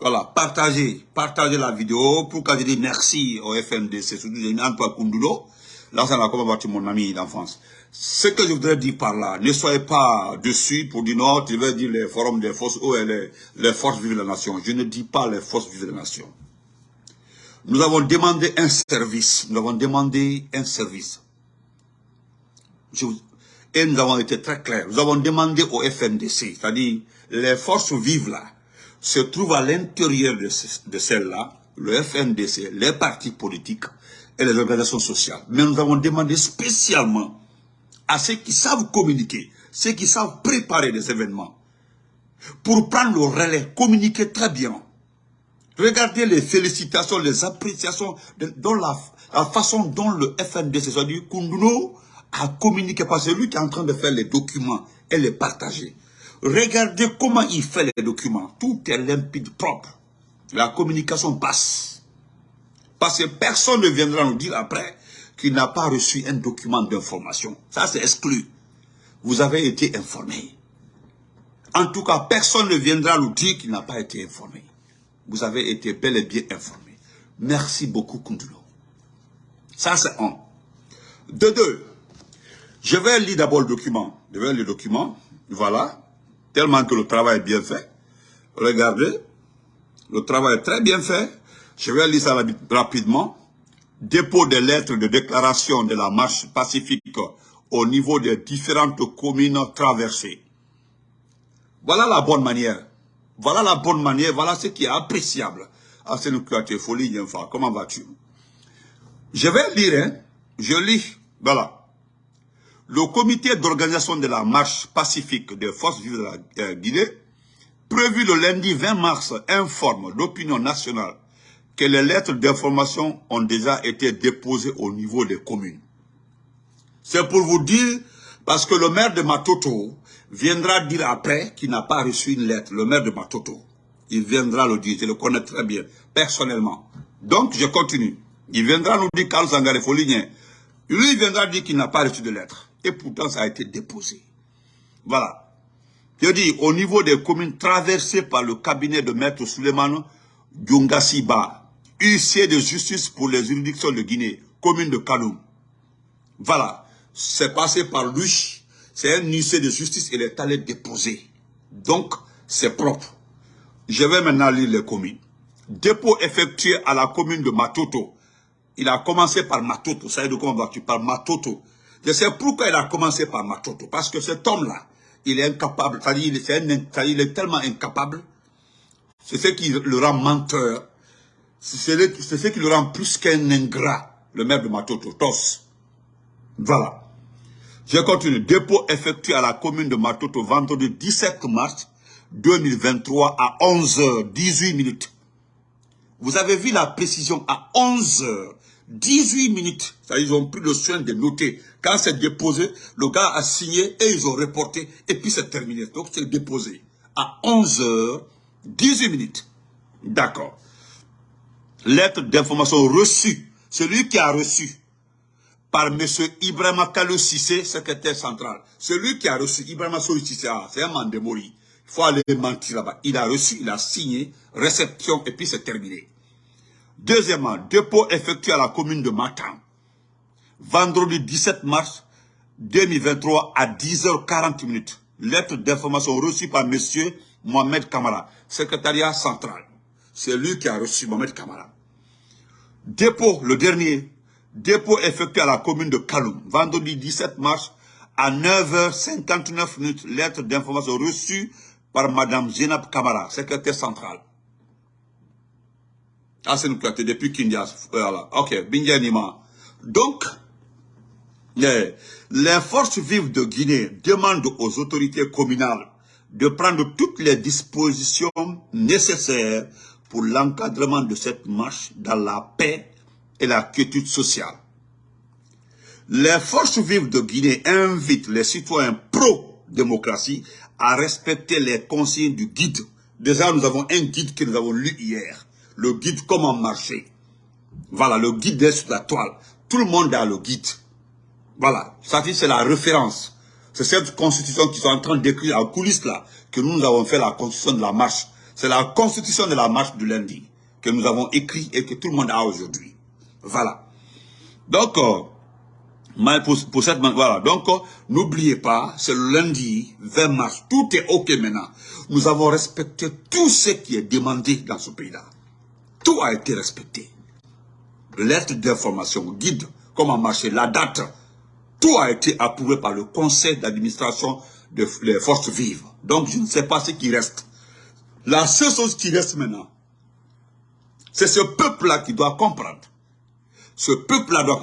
Voilà, partagez, partagez la vidéo pour que je dise merci au FNDC, surtout Antoine Koundulo. Là, ça va comme mon ami d'enfance. Ce que je voudrais dire par là, ne soyez pas dessus pour dire non, tu veux dire les forums des forces ou les, les forces vives de la nation. Je ne dis pas les forces vives de la nation. Nous avons demandé un service. Nous avons demandé un service. et nous avons été très clairs. Nous avons demandé au FNDC, c'est-à-dire les forces vives là, se trouvent à l'intérieur de, celles-là, le FNDC, les partis politiques et les organisations sociales. Mais nous avons demandé spécialement à ceux qui savent communiquer, ceux qui savent préparer des événements, pour prendre le relais, communiquer très bien. Regardez les félicitations, les appréciations, la, façon dont le FNDC, c'est-à-dire Kunduno, a communiqué, parce que lui qui est en train de faire les documents et les partager. Regardez comment il fait les documents. Tout est limpide, propre. La communication passe. Parce que personne ne viendra nous dire après qu'il n'a pas reçu un document d'information. Ça, c'est exclu. Vous avez été informé. En tout cas, personne ne viendra nous dire qu'il n'a pas été informé. Vous avez été bel et bien informé. Merci beaucoup, Kundulo. Ça, c'est un. De deux, je vais lire d'abord le document. Je vais lire le document. Voilà. Tellement que le travail est bien fait. Regardez. Le travail est très bien fait. Je vais lire ça rapidement dépôt des lettres de déclaration de la marche pacifique au niveau des différentes communes traversées. Voilà la bonne manière. Voilà la bonne manière, voilà ce qui est appréciable. Ah, c'est nous folie, comment vas-tu? Je vais lire, hein. je lis, voilà. Le comité d'organisation de la marche pacifique des forces vives de la Guinée, prévu le lundi 20 mars, informe l'opinion nationale que les lettres d'information ont déjà été déposées au niveau des communes. C'est pour vous dire, parce que le maire de Matoto viendra dire après qu'il n'a pas reçu une lettre, le maire de Matoto. Il viendra le dire, je le connais très bien, personnellement. Donc, je continue. Il viendra nous dire, Carlos Sangare Foligné, lui il viendra dire qu'il n'a pas reçu de lettre. Et pourtant, ça a été déposé. Voilà. Je dis, au niveau des communes traversées par le cabinet de maître Suleiman Djungasiba, huissier de justice pour les juridictions de Guinée, commune de Kaloum. Voilà, c'est passé par lui, c'est un huissier de justice, il est allé déposer. Donc, c'est propre. Je vais maintenant lire les communes. Dépôt effectué à la commune de Matoto. Il a commencé par Matoto, ça veut dire comment Par Matoto. Je sais pourquoi il a commencé par Matoto, parce que cet homme-là, il est incapable, c'est-à-dire il, est tellement incapable, c'est ce qui le rend menteur, c'est ce qui le rend plus qu'un ingrat, le maire de Matoto, Tos. Voilà. Je continue. Dépôt effectué à la commune de Matoto vendredi 17 mars 2023 à 11h 18 minutes. Vous avez vu la précision à 11h 18 minutes. Ça, ils ont pris le soin de noter. Quand c'est déposé, le gars a signé et ils ont reporté et puis c'est terminé. Donc c'est déposé à 11h 18 minutes. D'accord lettre d'information reçue, celui qui a reçu par M. Ibrahima Kalou Sissé, secrétaire central. Celui qui a reçu Ibrahima Kalou Sissé, ah, c'est un mandemori. Il faut aller mentir là-bas. Il a reçu, il a signé, réception, et puis c'est terminé. Deuxièmement, dépôt effectué à la commune de Matam. Vendredi 17 mars 2023 à 10h40 minutes. Lettre d'information reçue par M. Mohamed Kamara, secrétariat central. C'est lui qui a reçu Mohamed Kamara. Dépôt, le dernier, dépôt effectué à la commune de Kaloum, vendredi 17 mars à 9h59 minutes, lettre d'information reçue par Madame Zenab Kamara, secrétaire centrale. Ah, c'est une depuis Kindias. Voilà. Ok, Nima. Donc, les, forces vives de Guinée demandent aux autorités communales de prendre toutes les dispositions nécessaires pour l'encadrement de cette marche dans la paix et la quiétude sociale. Les forces vives de Guinée invitent les citoyens pro-démocratie à respecter les consignes du guide. Déjà, nous avons un guide que nous avons lu hier. Le guide comment marcher. Voilà, le guide est sur la toile. Tout le monde a le guide. Voilà, ça c'est la référence. C'est cette constitution qui sont en train d'écrire en coulisses là, que nous, nous avons fait la constitution de la marche C'est la constitution de la marche du lundi que nous avons écrit et que tout le monde a aujourd'hui. Voilà. Donc, euh, pour, cette voilà. Donc, euh, n'oubliez pas, c'est le lundi 20 mars. Tout est OK maintenant. Nous avons respecté tout ce qui est demandé dans ce pays-là. Tout a été respecté. Lettre d'information, guide, comment marcher, la date. Tout a été approuvé par le conseil d'administration des forces vives. Donc, je ne sais pas ce qui reste. La seule chose qui reste maintenant, c'est ce peuple-là qui doit comprendre. Ce peuple-là doit,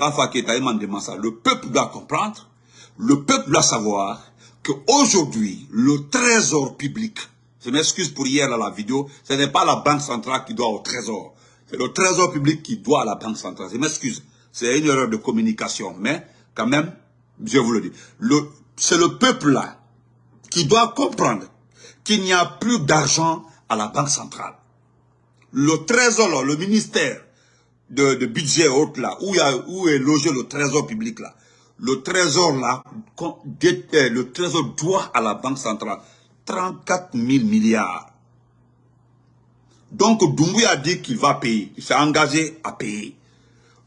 le peuple doit comprendre, le peuple doit savoir qu'aujourd'hui, le trésor public, je m'excuse pour hier à la vidéo, ce n'est pas la banque centrale qui doit au trésor, c'est le trésor public qui doit à la banque centrale. Je m'excuse, c'est une erreur de communication, mais quand même, je vous le dis, c'est le peuple-là qui doit comprendre qu'il n'y a plus d'argent à la Banque centrale. Le trésor, le ministère de, budget haute là, où, est logé le trésor public là, le trésor là, le trésor doit à la Banque centrale 34 000 milliards. Donc Doumbouya dit qu'il va payer, il s'est engagé à payer.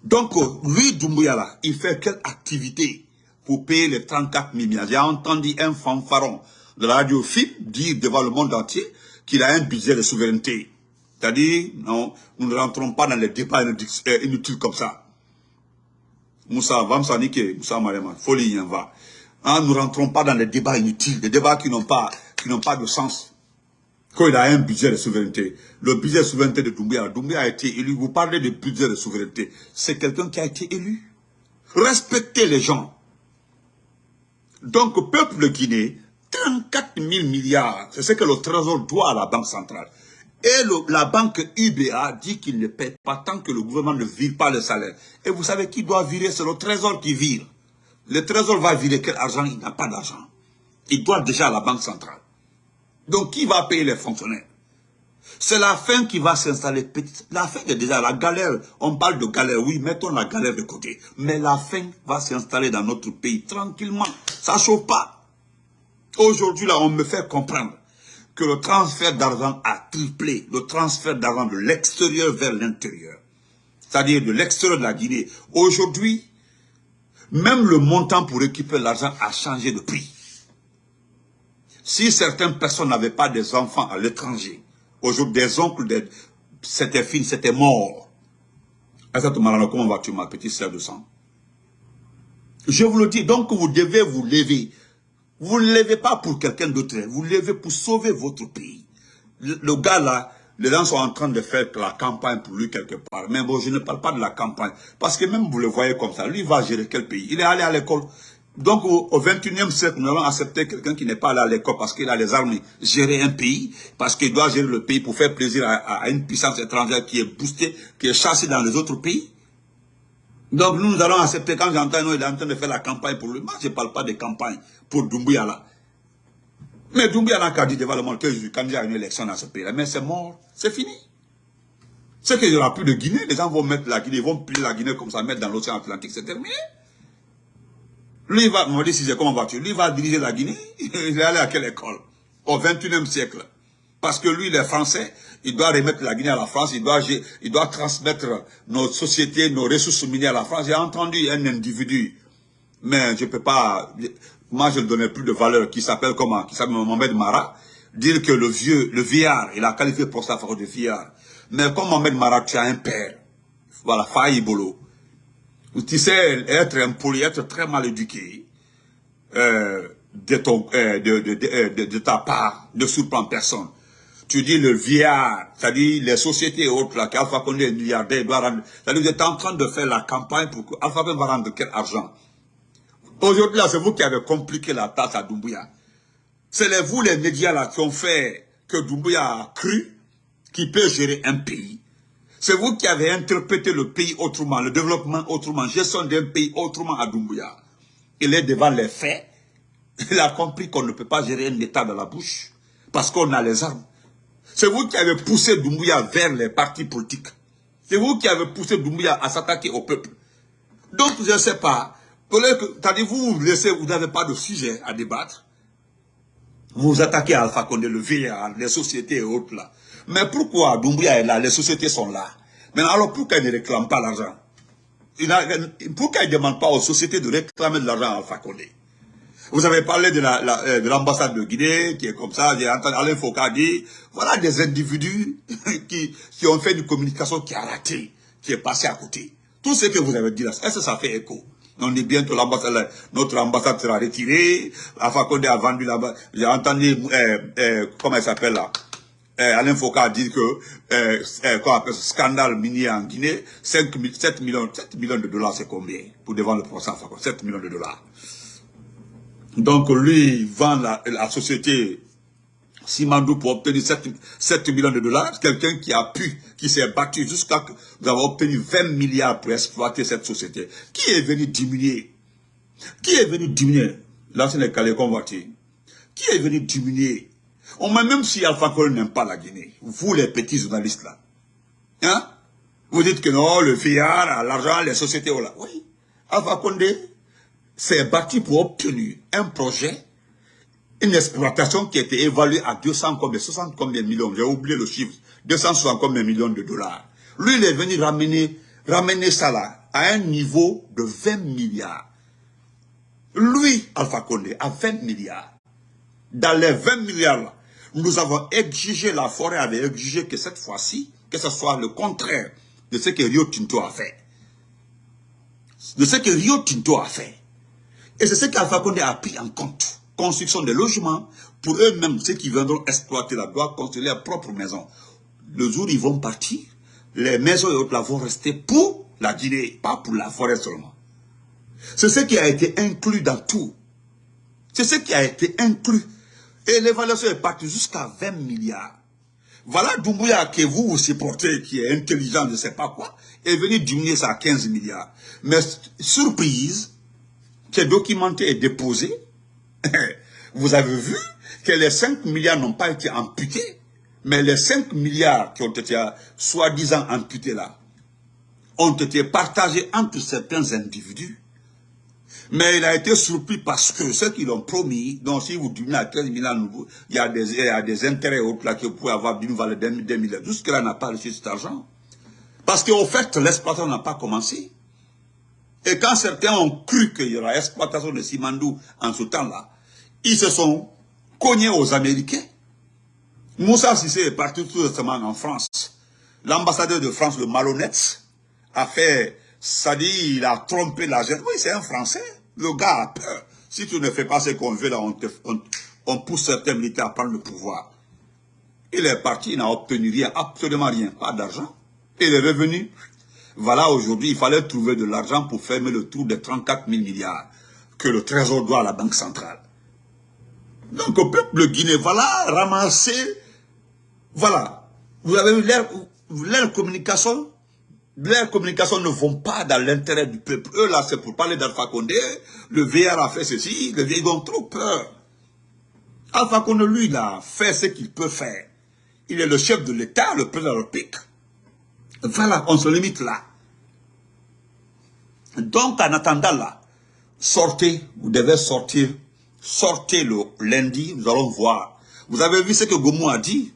Donc lui, Doumbouya là, il fait quelle activité? Pour payer les 34 000 milliards J'ai entendu un fanfaron de la radio FIP dire devant le monde entier qu'il a un budget de souveraineté. C'est-à-dire, non, nous ne rentrons pas dans les débats euh, inutiles comme ça. Moussa, va me Moussa Mariama, folie, en va. Hein, nous ne rentrons pas dans les débats inutiles, des débats qui n'ont pas, qui n'ont pas de sens. Quand il a un budget de souveraineté, le budget de souveraineté de Doumbia, Doumbia a été élu, vous parlez de budget de souveraineté, c'est quelqu'un qui a été élu. Respectez les gens. Donc, peuple Guinée, 34 000 milliards, c'est ce que le Trésor doit à la Banque centrale. Et la banque UBA dit qu'il ne paie pas tant que le gouvernement ne vire pas le salaire. Et vous savez qui doit virer? C'est le Trésor qui vire. Le Trésor va virer quel argent? Il n'a pas d'argent. Il doit déjà à la Banque centrale. Donc qui va payer les fonctionnaires? C'est la fin qui va s'installer. La fin est déjà la galère. On parle de galère, oui, mettons la galère de côté. Mais la fin va s'installer dans notre pays tranquillement. Ça ne chauffe pas. Aujourd'hui, là, on me fait comprendre que le transfert d'argent a triplé, le transfert d'argent de l'extérieur vers l'intérieur, c'est-à-dire de l'extérieur de la Guinée. Aujourd'hui, même le montant pour récupérer l'argent a changé de prix. Si certaines personnes n'avaient pas des enfants à l'étranger, aujourd'hui des oncles, c'était fini, c'était mort. Comment vas-tu ma petite sœur de sang? Je vous le dis, donc vous devez vous lever vous ne levez pas pour quelqu'un d'autre, vous levez pour sauver votre pays. Le, gars là, les gens sont en train de faire la campagne pour lui quelque part. Mais bon, je ne parle pas de la campagne. Parce que même vous le voyez comme ça, lui va gérer quel pays? Il est allé à l'école. Donc au, 21e siècle, nous allons accepter quelqu'un qui n'est pas allé à l'école parce qu'il a les armes, gérer un pays, parce qu'il doit gérer le pays pour faire plaisir à, une puissance étrangère qui est boostée, qui est chassée dans les autres pays. Donc nous, nous allons accepter, quand j'entends, il est en train de faire la campagne pour lui. Moi, je ne parle pas de campagne pour Doumbouya là. Mais Doumbouya n'a qu'à dire devant le monde que je suis candidat une élection dans ce pays-là. Mais c'est mort, c'est fini. C'est qu'il n'y aura plus de Guinée, les gens vont mettre la Guinée, ils vont plier la Guinée comme ça, mettre dans l'océan Atlantique, c'est terminé. Lui, il va, me si c'est comment vas-tu Lui, il va diriger la Guinée. Il est allé à quelle école? Au 21e siècle. Parce que lui, il est français, il doit remettre la Guinée à la France, il doit, il doit transmettre nos sociétés, nos ressources minières à la France. J'ai entendu un individu, mais je ne peux pas, moi je ne donnais plus de valeur, qui s'appelle comment? Qui s'appelle Mohamed Mara, dire que le vieux, le vieillard, il a qualifié pour sa de vieillard. Mais comme Mohamed Mara, tu as un père, voilà, Faïbolo, tu sais être impoli, être très mal éduqué, euh, de, ton, euh, de, de, de, de, ta part, ne surprendre personne tu dis le vieillard, c'est-à-dire les sociétés et autres, là, qu'Alpha Condé est milliardaire, doit rendre, c'est-à-dire vous êtes en train de faire la campagne pour que Alpha va rendre quel argent? Aujourd'hui, là, c'est vous qui avez compliqué la tâche à Doumbouya. C'est vous, les médias, là, qui ont fait que Doumbouya a cru qu'il peut gérer un pays. C'est vous qui avez interprété le pays autrement, le développement autrement, gestion d'un pays autrement à Doumbouya. Il est devant les faits. Il a compris qu'on ne peut pas gérer un État dans la bouche parce qu'on a les armes. C'est vous qui avez poussé Doumbouya vers les partis politiques. C'est vous qui avez poussé Doumbouya à s'attaquer au peuple. Donc, je ne sais pas. Tandis vous, vous laissez, vous n'avez pas de sujet à débattre. Vous vous attaquez à Alpha Condé, le vieillard, les sociétés et autres là. Mais pourquoi Doumbouya est là, les sociétés sont là? Mais alors pourquoi ils ne réclament pas l'argent Pourquoi ils ne demandent pas aux sociétés de réclamer de l'argent à Alpha Condé vous avez parlé de euh, l'ambassade de, de, Guinée, qui est comme ça, j'ai entendu Alain Foucault dire, voilà des individus qui, ont fait une communication qui a raté, qui est passé à côté. Tout ce que vous avez dit là, est-ce que ça fait écho? On dit bientôt l'ambassade, notre ambassade sera retirée, Alpha Condé a vendu là-bas, j'ai entendu, euh, euh, comment elle s'appelle là? Alain Foucault a dit que, euh, quoi, scandale minier en Guinée, 5, 7, millions, 7 de dollars, c'est combien Pour devant le procès 7 millions de dollars. Donc lui, vend la, société Simandou pour obtenir 7, millions de dollars. Quelqu'un qui a pu, qui s'est battu jusqu'à que nous avons obtenu 20 milliards pour exploiter cette société. Qui est venu diminuer? Qui est venu diminuer? L'ancien Calais convoité. Qui est venu diminuer? On même si Alpha Condé n'aime pas la Guinée, vous les petits journalistes là, hein? Vous dites que non, le fiard, l'argent, les sociétés, oh. Oui, Alpha Condé, s'est battu pour obtenir un projet, une exploitation qui était évaluée à 200 combien, 60 combien millions, j'ai oublié le chiffre, 260 combien millions de dollars. Lui, il est venu ramener, ramener ça là à un niveau de 20 milliards. Lui, Alpha Condé, à 20 milliards. Dans les 20 milliards là, nous avons exigé, la forêt avait exigé que cette fois-ci, que ce soit le contraire de ce que Rio Tinto a fait. De ce que Rio Tinto a fait. Et c'est ce qu'Alpha Condé a pris en compte. Construction des logements, pour eux-mêmes, ceux qui viendront exploiter la doivent construire leur propre maison. Le jour où ils vont partir, les maisons et autres là vont rester pour la Guinée, pas pour la forêt seulement. C'est ce qui a été inclus dans tout. C'est ce qui a été inclus. Et l'évaluation est partie jusqu'à 20 milliards. Voilà Doumbouya que vous vous supportez, qui est intelligent, je ne sais pas quoi, est venu diminuer ça à 15 milliards. Mais surprise, qui est documenté et déposé, vous avez vu que les 5 milliards n'ont pas été amputés, mais les 5 milliards qui ont été soi-disant amputés là, ont été partagés entre certains individus. Mais il a été surpris parce que ceux qui l'ont promis, donc si vous diminuez à 15 milliards nouveaux, il y a des, il y a des intérêts autres là que vous pouvez avoir d'une valeur de 2 milliards. Jusque-là, n'a pas reçu cet argent. Parce qu'au fait, l'exploitation n'a pas commencé. Et quand certains ont cru qu'il y aura exploitation de Simandou en ce temps-là, ils se sont cognés aux Américains. Moussa Sissé est parti tout récemment en France. L'ambassadeur de France, le malhonnête, a fait, ça dit, il a trompé la jeune. Oui, c'est un Français. Le gars a peur. Si tu ne fais pas ce qu'on veut, là, on, on pousse certains militaires à prendre le pouvoir. Il est parti, il n'a obtenu rien, absolument rien, pas d'argent. Il est revenu, voilà, aujourd'hui, il fallait trouver de l'argent pour fermer le trou des 34 000 milliards que le Trésor doit à la Banque centrale. Donc, au peuple guinéen, voilà, ramasser, voilà. Vous avez vu leur, communication, leurs communications ne vont pas dans l'intérêt du peuple. Eux, là, c'est pour parler d'Alpha Condé. Le VR a fait ceci, le VR, ils ont trop peur. Alpha Condé, lui, a fait ce qu'il peut faire. Il est le chef de l'État, le président de. Voilà, on se limite là. Donc, en attendant là, sortez, vous devez sortir, sortez le lundi, nous allons voir. Vous avez vu ce que Gomou a dit?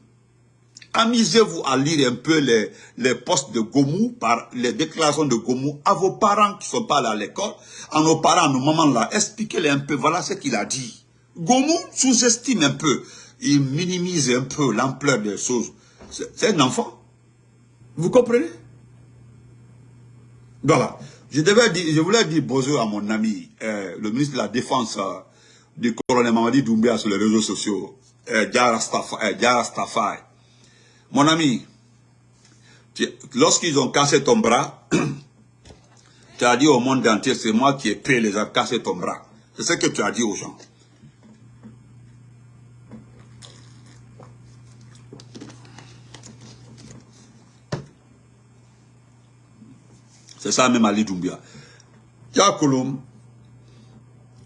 Amusez-vous à lire un peu les, les postes de Gomou, par les déclarations de Gomou, à vos parents qui sont pas là à l'école, à nos parents, à nos mamans là, expliquez-les un peu, voilà ce qu'il a dit. Gomou sous-estime un peu, il minimise un peu l'ampleur des choses. C'est un enfant. Vous comprenez? Voilà. Je, devais dire, je voulais dire bonjour à mon ami, euh, le ministre de la Défense euh, du colonel Mamadi Doumbia sur les réseaux sociaux, euh, Stafai. Mon ami, lorsqu'ils ont cassé ton bras, tu as dit au monde entier, c'est moi qui ai payé les a cassé ton bras. C'est ce que tu as dit aux gens. C'est ça même Ali Doumbia. Yakolom,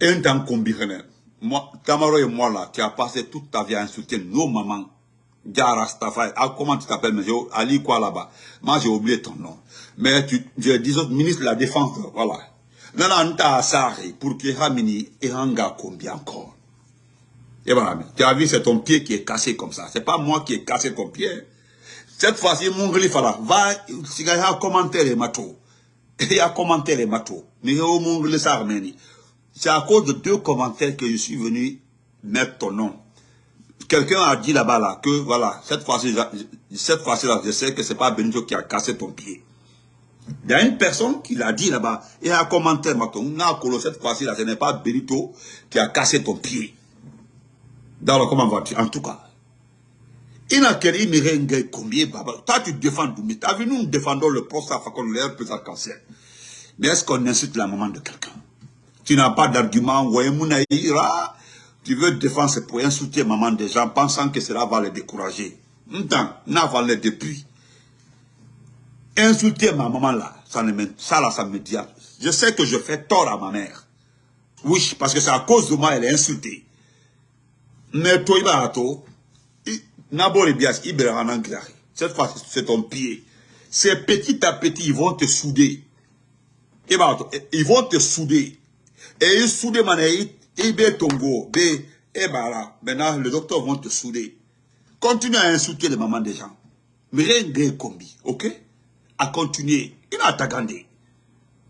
un temps combiné. Moi, Tamaro et moi là, tu as passé toute ta vie à insulter nos mamans. Ah, comment tu t'appelles, monsieur Ali quoi là-bas? Moi j'ai oublié ton nom. Mais tu, je dis ministre de la Défense, voilà. Nana Asari, pour que et Hanga combien encore Et voilà, tu as vu, c'est ton pied qui est cassé comme ça. C'est pas moi qui ai cassé ton pied. Cette fois-ci, mon Fala, va, il y a commentaire les matos. Il y a commentaire les matos. Mais au Arménie. C'est à cause de deux commentaires que je suis venu mettre ton nom. Quelqu'un a dit là-bas là que voilà, cette fois-ci, cette fois-ci là, je sais que c'est pas Benito qui a cassé ton pied. Il y a une personne qui l'a dit là-bas, et un commentaire, cette fois-ci là, ce n'est pas Benito qui a cassé ton pied. Dans le comment vas-tu En tout cas. Il n'a qu'à dire, combien, Toi, tu défends Doumé. Tu as vu, nous, défendons le poste à Fakon, l'air plus cancer. Mais est-ce qu'on insulte la maman de quelqu'un? Tu n'as pas d'argument, tu veux défendre pour insulter maman des gens, pensant que cela va les décourager. Maintenant, n'a pas les depuis. Insulter ma maman là, ça, ça là, ça me dit. Je sais que je fais tort à ma mère. Oui, parce que c'est à cause de moi, elle est insultée. Mais toi, cette fois, c'est ton pied. C'est petit à petit, ils vont te souder. Ils vont te souder. Et ils soudent, ils tongo, et Maintenant, les docteurs vont te souder. Continue à insulter les mamans des gens. De combi, ok? À continuer. Il a tagandé.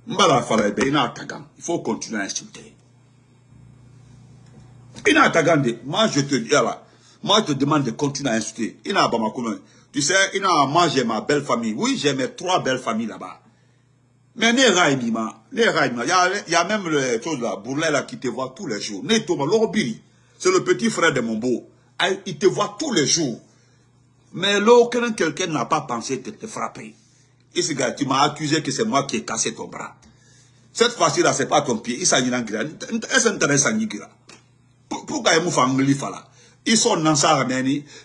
Mbala il a Il faut continuer à insulter. Il a tagandé. Moi, je te dis, moi, je te demande de continuer à insulter. Il a Tu sais, il a, moi, ma belle famille. Oui, j'ai mes trois belles familles là-bas. Mais. Il y a, même le chose là, Bourlet là, qui te voit tous les jours. Ne Thomas, Lorobiri, c'est le petit frère de mon beau. Ah, il te voit tous les jours. Mais là, quelqu'un n'a pas pensé te, frapper. Et ce gars, tu m'as accusé que c'est moi qui ai cassé ton bras. Cette fois-ci là, c'est pas ton pied. Il s'agit d'un grand. Est-ce que Pourquoi il m'a? Ils sont dans sa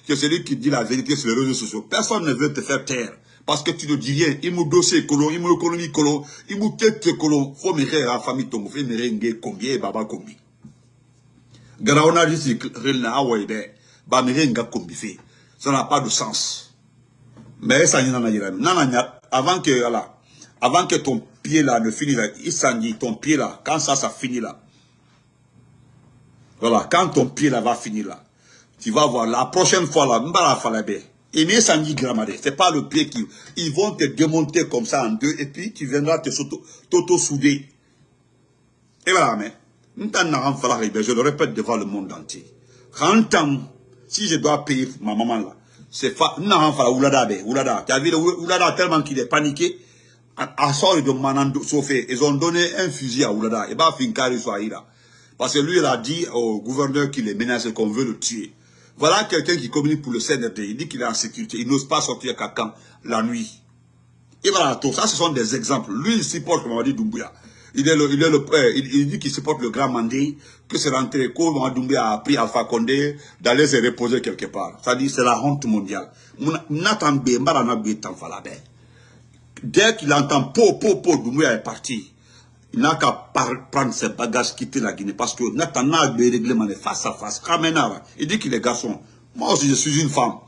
que celui qui dit la vérité sur les réseaux sociaux. Personne ne veut te faire taire. Parce que tu ne dis rien. Il m'a dossier colon, il m'a économie colon, il m'a tête colon. Faut me faire la famille ton faut me rendre combien baba combien. Garaona dit c'est rilna awaïbe. Ba me renga combien fait. Ça n'a pas de sens. Mais ça n'y en a pas. Avant que, voilà, avant que ton pied là ne finisse il s'en dit, ton pied là, quand ça, ça finit là. Voilà, quand ton pied là va finir là tu vas voir, la prochaine fois là, mbara falabé. Mais ça dit c'est pas le pied qui, ils vont te démonter comme ça en deux, et puis tu viendras te t'auto-souder. Et voilà, mais, je le répète devant le monde entier. Si je dois payer ma maman là, c'est fa, oulada be, oulada. Tu as vu oulada tellement qu'il est paniqué, à sort de Manando Sofé, ils ont donné un fusil à oulada, et bah finkari là. Parce que lui, il a dit au gouverneur qu'il est menacé, qu'on veut le tuer. Voilà quelqu'un qui communique pour le CNRD. Il dit qu'il est en sécurité. Il n'ose pas sortir à quand la nuit. Et voilà, tout ça, ce sont des exemples. Lui, il supporte, comme on dit, Doumbouya. Il, est le, il, est le, euh, il, dit qu'il supporte le grand Mandé, que c'est rentré, que Doumbouya a pris Alpha Condé d'aller se reposer quelque part. Ça dit, c'est la honte mondiale. Dès qu'il entend po, po, po, Doumbouya est parti il n'a qu'à prendre ses bagages, quitter la Guinée. Parce que Nathan a des règlements face à face. Il dit qu'il est garçon. Moi aussi, je suis une femme.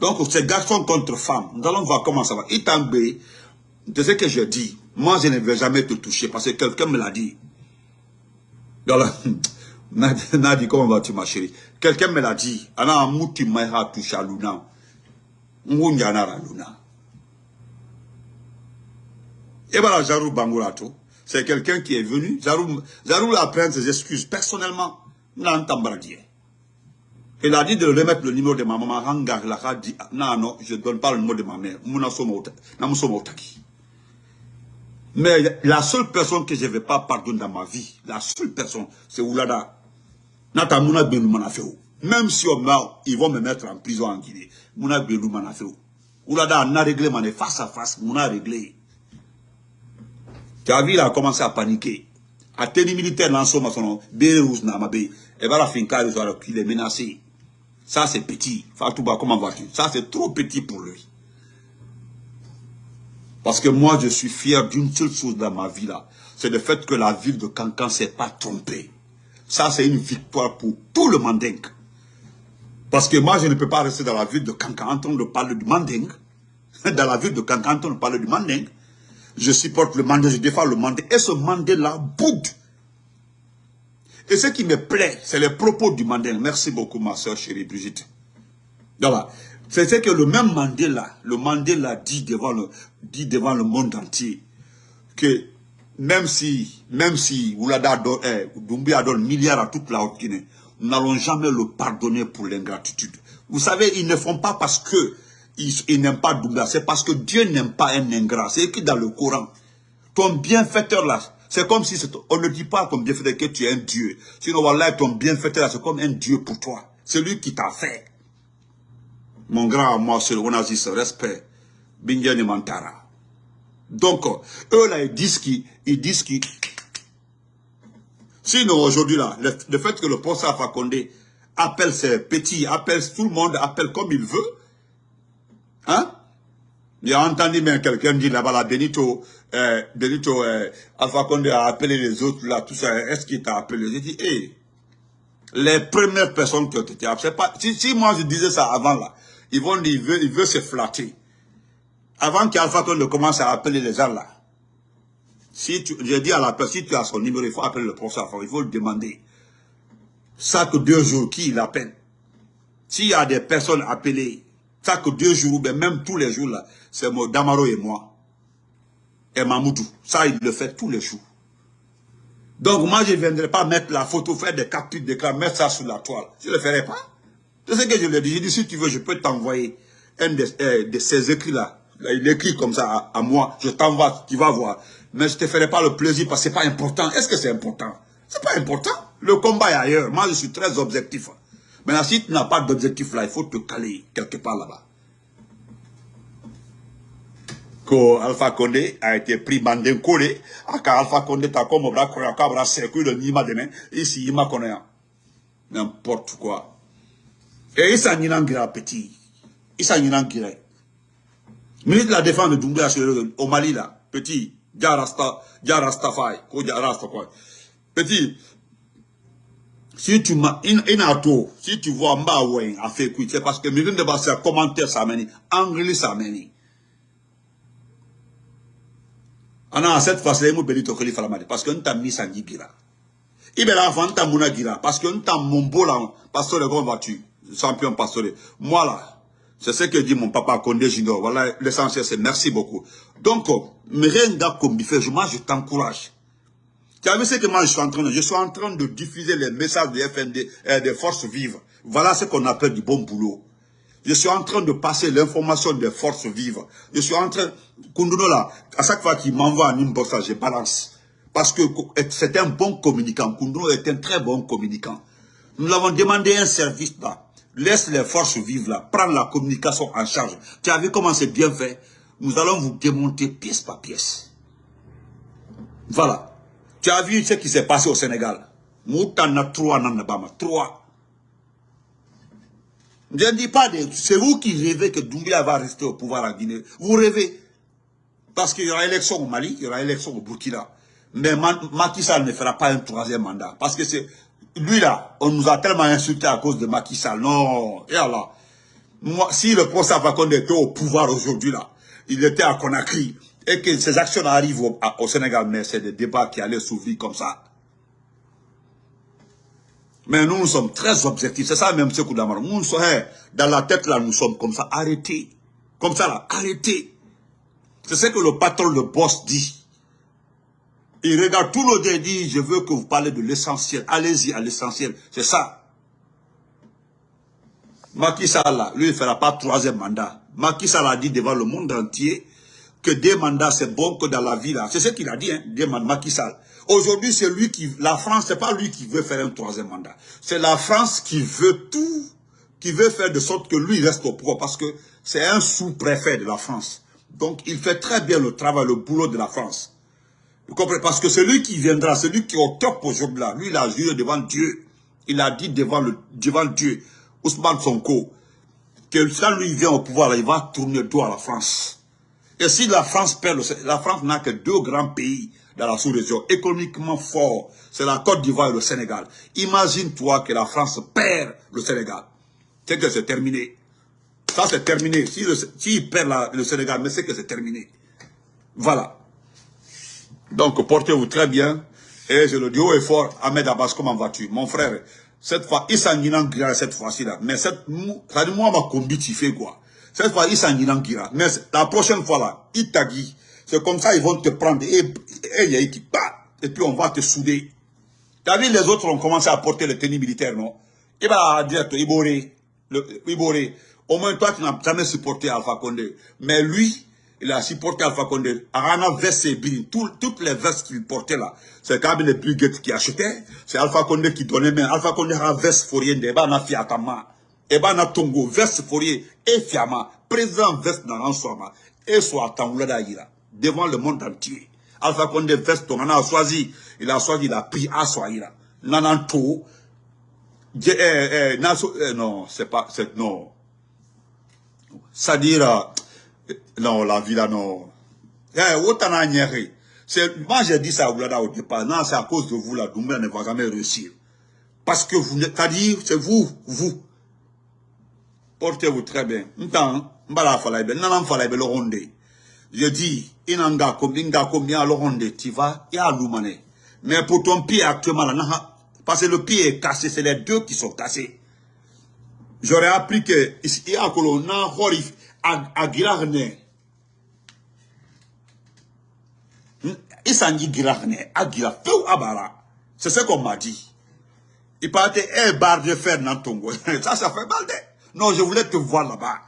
Donc, c'est garçon contre femme. Nous allons voir comment ça va. Itambé, de ce que je dis, moi, je ne vais jamais te toucher parce que quelqu'un me l'a dit. Voilà. Nadi, comment vas-tu, ma chérie? Quelqu'un me l'a dit. Ana mouti maïra touche à Luna. Ngunyanara Luna. Et voilà, Jarou Bangourato. C'est quelqu'un qui est venu. Zarou, Zarou a ses excuses personnellement. Il a dit de remettre le numéro de ma maman. Rangar a dit, non, non, je ne donne pas le numéro de ma mère. Mais la seule personne que je ne vais pas pardonner dans ma vie, la seule personne, c'est Oulada. Même si on meurt, ils vont me mettre en prison en Guinée. Oulada a réglé, face à face, Mouna réglé. Il a commencé à paniquer. A tenu militaire dans son maçon, Namabe, et voilà, Finka, il est menacé. Ça, c'est petit. Fatouba, comment vas-tu? Ça, c'est trop petit pour lui. Parce que moi, je suis fier d'une seule chose dans ma vie là. C'est le fait que la ville de Cancan ne s'est pas trompée. Ça, c'est une victoire pour tout le Manding. Parce que moi, je ne peux pas rester dans la ville de Cancan en train de parler du Manding. Dans la ville de Cancan en train de parler du Manding je supporte le mandat, je défends le mandat. Et ce mandat-là boude. Et ce qui me plaît, c'est les propos du mandat. Merci beaucoup, ma soeur chérie Brigitte. Voilà. C'est ce que le même Mandela, le Mandela dit devant le, dit devant le monde entier que même si, même si Oulada eh, Doumbia donne milliards à toute la Haute-Guinée, nous n'allons jamais le pardonner pour l'ingratitude. Vous savez, ils ne font pas parce que ils, n'aiment pas Doumbia, c'est parce que Dieu n'aime pas un ingrat. C'est écrit dans le Coran. Ton bienfaiteur là, c'est comme si on ne dit pas ton bienfaiteur que tu es un Dieu. Sinon, voilà, ton bienfaiteur là, c'est comme un Dieu pour toi. C'est lui qui t'a fait. Mon grand, moi, c'est le Onazis, respect. Bingyani Mantara. Donc, eux là, ils disent qu'ils disent qu'ils Sinon, aujourd'hui, là, le, fait que le professeur Fakonde appelle ses petits, appelle tout le monde, appelle comme il veut, hein? A entendu même quelqu'un dire là-bas, là, Benito, euh, Benito, euh, Alpha Condé a appelé les autres, là, tout ça, est-ce qu'il t'a appelé? J'ai dit, hé, les premières personnes qui ont été appelées, si, si, moi je disais ça avant, là, ils vont dire, il veut, il veut se flatter. Avant qu'Alpha Condé commence à appeler les gens, là, si tu, je dis à la personne, si tu as son numéro, il faut appeler le professeur, il faut le demander. Chaque deux jours, qui l'appelle? S'il y a des personnes appelées, chaque deux jours, ben même tous les jours, là, c'est Damaro et moi. Et Mamoudou. Ça, il le fait tous les jours. Donc, moi, je ne viendrai pas mettre la photo, faire des captures d'écran, mettre ça sur la toile. Je ne le ferai pas. C'est ce que je lui ai dit. J'ai dit, si tu veux, je peux t'envoyer un de, euh, ces écrits-là. Il écrit comme ça à, à moi. Je t'envoie, tu vas voir mais je ne te ferai pas le plaisir parce que ce n'est pas important. Est-ce que c'est important? Ce n'est pas important. Le combat est ailleurs. Moi, je suis très objectif. Maintenant, si tu n'as pas d'objectif là, il faut te caler quelque part là-bas. Que Alpha Condé a été pris bandé collé, aka Alpha Condé t'a comme bras koya kabra circuit le nima demain, ici il m'a connu. N'importe quoi. Et il s'en gira petit. Il s'en gira. Ministre de la Défense de Doumbouya au Mali là, petit, Jarasta, Jarastafai. Petit, si tu m'as, inato, si tu vois mba ouais, a fait c'est parce que mes de base, commentaire ça mène, anglais ça mène. Ana, cette fois-ci, il m'a benito khalifa la parce que nous t'a mis ça gira. Il là avant, t'as mouna gira, parce que nous t'a mon beau là, pasteur de grand voiture, champion pasteur. Moi là, c'est ce que dit mon papa Condé Junior. Voilà, l'essentiel, c'est merci beaucoup. Donc, rien comme fait, moi, je t'encourage. Tu as vu ce que moi, je suis en train de Je suis en train de diffuser les messages des FND, euh, des forces vives. Voilà ce qu'on appelle du bon boulot. Je suis en train de passer l'information des forces vives. Je suis en train... Kunduno là, à chaque fois qu'il m'envoie un inbox, je balance. Parce que c'est un bon communicant. Kunduno est un très bon communicant. Nous l'avons demandé un service là. Laisse les forces vivre là. Prends la communication en charge. Tu as vu comment c'est bien fait? Nous allons vous démonter pièce par pièce. Voilà. Tu as vu ce qui s'est passé au Sénégal? Moutana trois nanabama. Trois. Je ne dis pas, c'est vous qui rêvez que Doumbia va rester au pouvoir en Guinée. Vous rêvez. Parce qu'il y aura élection au Mali, il y aura élection au Burkina. Mais Macky ne fera pas un troisième mandat. Parce que c'est lui là, on nous a tellement insulté à cause de Macky. Non, et alors, moi, si le procès Fakonde était au pouvoir aujourd'hui là, il était à Conakry, et que ces actions arrivent au, Sénégal, mais c'est des débats qui allaient s'ouvrir comme ça. Mais nous, nous sommes très objectifs. C'est ça même ce coup d'amar. Nous, sommes, hein, dans la tête là, nous sommes comme ça. Arrêtez. Comme ça là, arrêtez. C'est ce que le patron, le boss dit. Il regarde tout le monde dit, je veux que vous parlez de l'essentiel. Allez-y à l'essentiel. C'est ça. Macky Sall, lui, il ne fera pas troisième mandat. Macky Sall a dit devant le monde entier que des mandats, c'est bon que dans la vie, là. C'est ce qu'il a dit, hein, des mandats, Macky. Aujourd'hui, c'est lui qui... La France, c'est pas lui qui veut faire un troisième mandat. C'est la France qui veut tout, qui veut faire de sorte que lui reste au pouvoir, parce que c'est un sous-préfet de la France. Donc, il fait très bien le travail, le boulot de la France. Vous comprenez? Parce que celui qui viendra, celui qui est au top aujourd'hui là, lui il a juré devant Dieu. Il a dit devant, le, devant Dieu, Ousmane Sonko, que quand lui vient au pouvoir, il va tourner dos à la France. Et si la France perd, la France n'a que deux grands pays dans la sous-région, économiquement forts, c'est la Côte d'Ivoire et le Sénégal. Imagine-toi que la France perd le Sénégal. C'est que c'est terminé. Ça, c'est terminé. S'il si perd le Sénégal, mais c'est que c'est terminé. Voilà. Donc, portez-vous très bien. Et je le dis haut et fort, Ahmed Abbas, comment vas-tu? Mon frère, cette fois, il s'en cette fois-ci là. Mais cette, ça dit moi, ma combi, tu fais quoi Cette fois, ils s'en Mais la prochaine fois là, ils taguent. C'est comme ça, ils vont te prendre. Et, et, et, puis on va te souder. T'as vu, les autres ont commencé à porter le tenue militaire, non? Il va dire, Iboré, Iboré, au moins toi, tu n'as jamais supporté Alpha Condé. Mais lui, il a supporté Alpha Condé. Arana veste et toutes les vestes qu'il portait là, c'est le plus qui achetait. C'est Alpha Condé qui donnait, mais Alpha Condé a veste fourrier, et ben, a fiatama. Et ben, a tongo, veste fourrier, et fiama, président veste dans l'ensemble, et soit tangoulada ira, devant le monde entier. Alpha Condé veste, on a choisi, il a choisi, il a pris à Soaïra. Nananto, eh, eh, eh, non, c'est pas, c'est, non. C'est-à-dire, non, la vie là, non. Eh, autant c'est, moi j'ai dit ça au au départ, non, c'est à cause de vous là, Doumbia ne va jamais réussir. Parce que vous, c'est vous, vous. Portez-vous très bien. Je dis, inanga inga combien le ronde, tu vas, et à. Mais pour ton pied actuellement là, parce que le pied est cassé, c'est les deux qui sont cassés. J'aurais appris que, il y a un colon, à Girarne. Il s'en dit à Abara. C'est ce qu'on m'a dit. Il partait un bar de fer dans Tongo. Ça, ça fait mal. Non, je voulais te voir là-bas.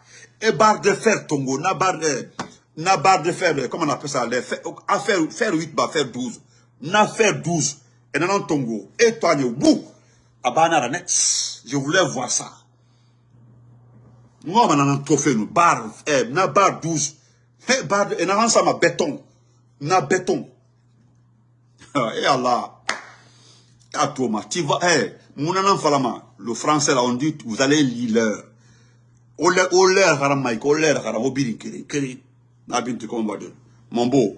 Un bar de fer Tongo, na bar de, na bar de fer, comment on appelle ça, les fer, à faire, faire 8, bah, faire 12. Na faire 12. Et dans Tongo. Et toi, you, bouh. Abana, je voulais voir ça. Moi, on a un trophée, nous, bar, eh, na bar 12. Eh, bar, et na ça ma béton. Na béton. Eh Allah. Ah, Thomas, tu vas, eh, mon falama, le français là, on dit, vous allez lire l'heure. Mike, au l'air, haram, au birin, kiri, kiri. Na binti, dire. Mon beau.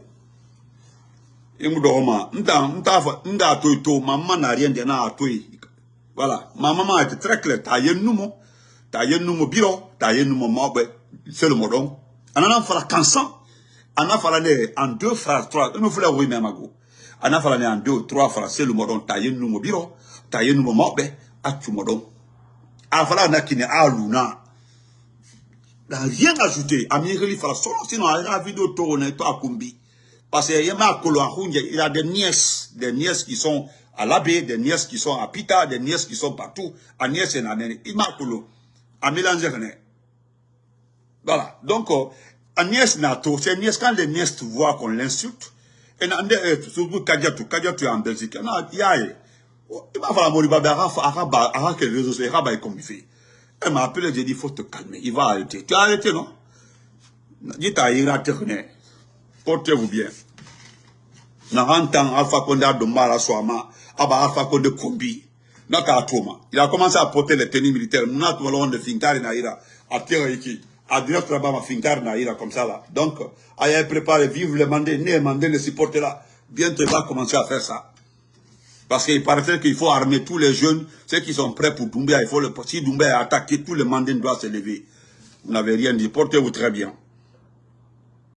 Et nous dormons. M'ta, m'ta, m'ta, toi, toi, maman n'a rien de n'a, toi. Voilà. Ma maman a été très claire. T'as yen nous, mon. T'as yen nous, mon bureau. T'as yen nous, mon mabé. C'est le modon. On en a fait cansan. On a fait en deux phrases, trois. Nous voulons oui, même à go. On a fait en deux, trois phrases. C'est le modon. T'as yen nous, mon bureau. T'as yen nous, mon mabé. À tu modon. A fala na kine a luna. N'a rien ajouté. A mi reli fala solo. Sinon, a la vidéo tourne, toi, à kumbi. Parce qu'il y a des nièces, des nièces qui sont à l'abbé, des nièces qui sont à Pita, des nièces qui sont partout. Nièces et nanene. Il m'a mélanger Voilà. Donc, nièce nato, c'est nièce, quand les nièces voient qu'on l'insulte, et surtout Kadiatou, Kadiatou est en Belgique. Il y a, il m'a fallu mourir, Araba, Araba, que les réseaux sociaux, Araba est comme il fait. Elle m'a appelé, j'ai dit, il faut te calmer, il va arrêter. Tu as arrêté, non? Dis, t'as irrité, portez-vous bien. Narantan Alpha Condé a Dombala Swama, Aba Alpha Condé Kombi, Atoma. Il a commencé à porter les tenues militaires. Nous avons de Finkari Naïra, à Tiraiki, à direct là-bas, à Finkari comme ça là. Donc, ayez préparé, vive le mandat, né mandat, le supporter là. Bientôt, il va commencer à faire ça. Parce qu'il paraît qu'il faut armer tous les jeunes, ceux qui sont prêts pour Doumbia. Il faut le, si Doumbia est attaqué, tous les mandats doivent se lever. Vous n'avez rien dit. Portez-vous très bien.